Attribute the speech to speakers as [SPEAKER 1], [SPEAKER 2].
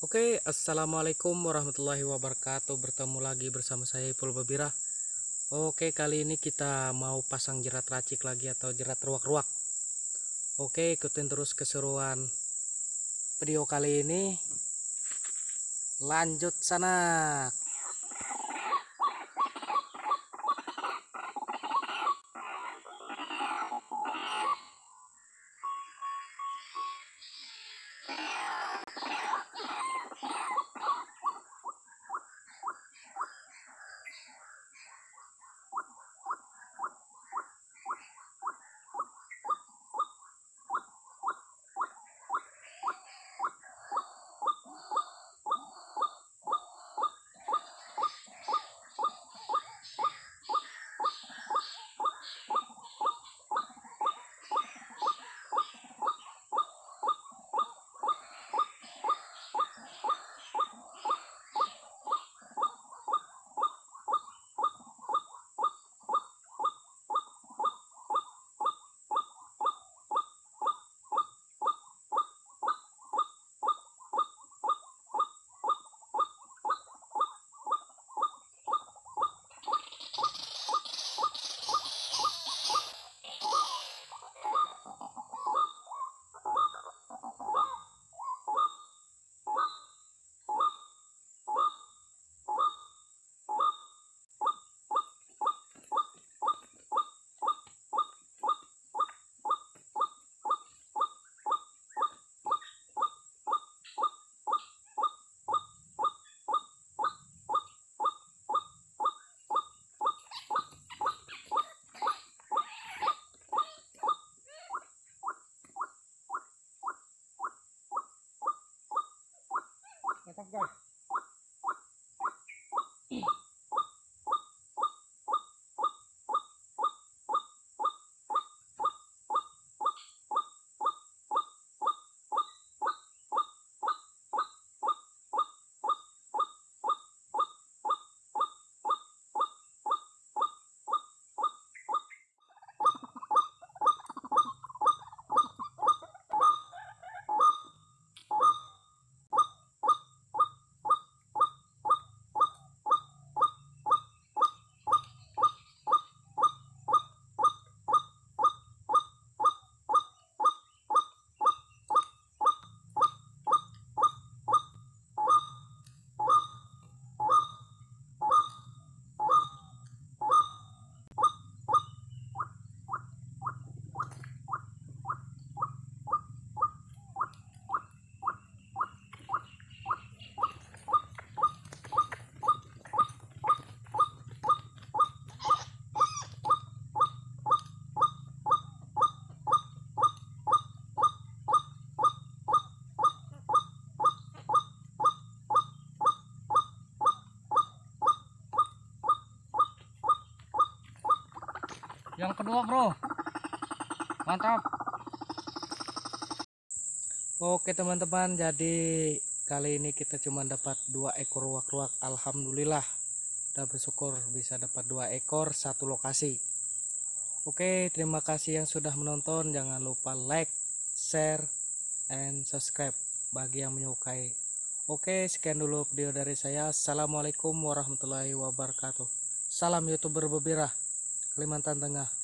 [SPEAKER 1] Oke, assalamualaikum warahmatullahi wabarakatuh. Bertemu lagi bersama saya Ipul Babira. Oke, kali ini kita mau pasang jerat racik lagi atau jerat ruak-ruak. Oke, ikutin terus keseruan video kali ini. Lanjut sana.
[SPEAKER 2] Mantap guys. Yang kedua bro. Mantap.
[SPEAKER 1] Oke teman-teman, jadi kali ini kita cuma dapat dua ekor ruak-ruak. Alhamdulillah, udah bersyukur bisa dapat dua ekor satu lokasi. Oke, terima kasih yang sudah menonton. Jangan lupa like, share, and subscribe bagi yang menyukai. Oke, sekian dulu video dari saya. Assalamualaikum warahmatullahi wabarakatuh. Salam youtuber Bebira, Kalimantan Tengah.